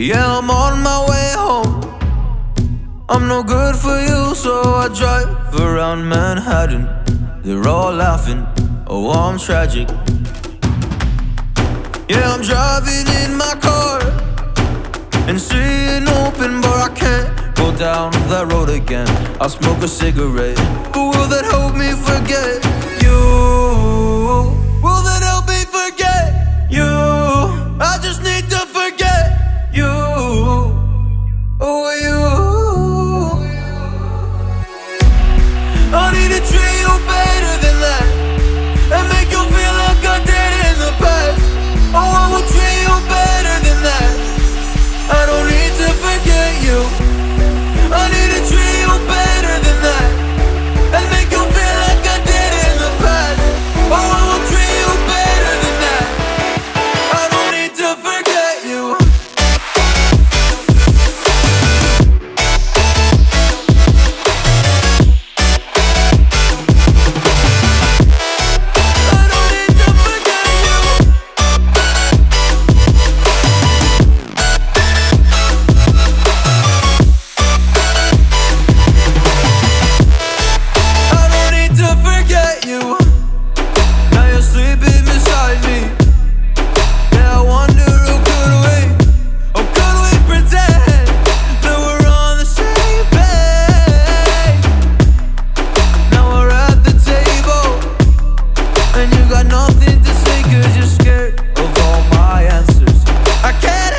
Yeah, I'm on my way home. I'm no good for you, so I drive around Manhattan. They're all laughing, oh, I'm tragic. Yeah, I'm driving in my car and seeing open, but I can't go down that road again. I'll smoke a cigarette, but will that help me forget? got nothing to say cause you're scared of all my answers. I can't